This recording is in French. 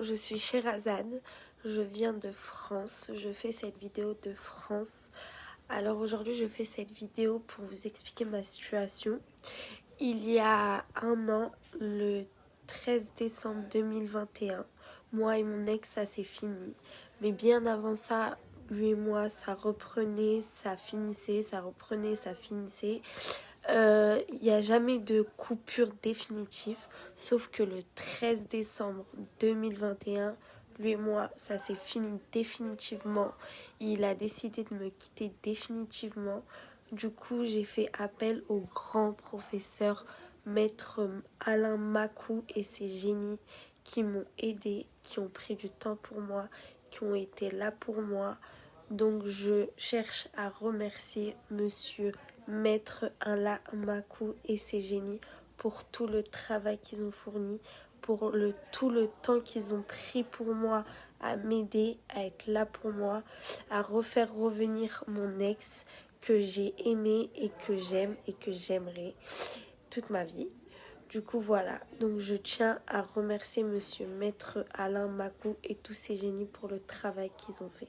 je suis Sherazade, je viens de France, je fais cette vidéo de France. Alors aujourd'hui je fais cette vidéo pour vous expliquer ma situation. Il y a un an, le 13 décembre 2021, moi et mon ex ça s'est fini. Mais bien avant ça, lui et moi ça reprenait, ça finissait, ça reprenait, ça finissait. Il euh, n'y a jamais de coupure définitive, sauf que le 13 décembre 2021, lui et moi, ça s'est fini définitivement. Il a décidé de me quitter définitivement. Du coup, j'ai fait appel au grand professeur maître Alain Macou et ses génies qui m'ont aidé, qui ont pris du temps pour moi, qui ont été là pour moi. Donc, je cherche à remercier monsieur Maître Alain Makou et ses génies pour tout le travail qu'ils ont fourni, pour le, tout le temps qu'ils ont pris pour moi à m'aider, à être là pour moi, à refaire revenir mon ex que j'ai aimé et que j'aime et que j'aimerais toute ma vie. Du coup, voilà. Donc, je tiens à remercier Monsieur Maître Alain Makou et tous ses génies pour le travail qu'ils ont fait.